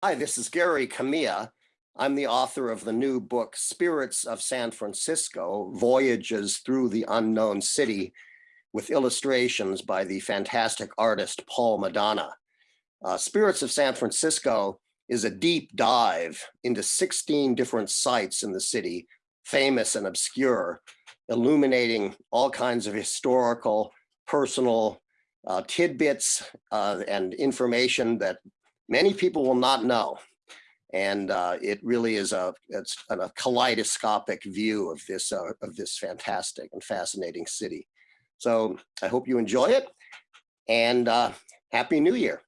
Hi, this is Gary Kamiya. I'm the author of the new book, Spirits of San Francisco, Voyages Through the Unknown City, with illustrations by the fantastic artist Paul Madonna. Uh, Spirits of San Francisco is a deep dive into 16 different sites in the city, famous and obscure, illuminating all kinds of historical, personal uh, tidbits uh, and information that many people will not know. And uh, it really is a, a kaleidoscopic view of this, uh, of this fantastic and fascinating city. So I hope you enjoy it and uh, Happy New Year.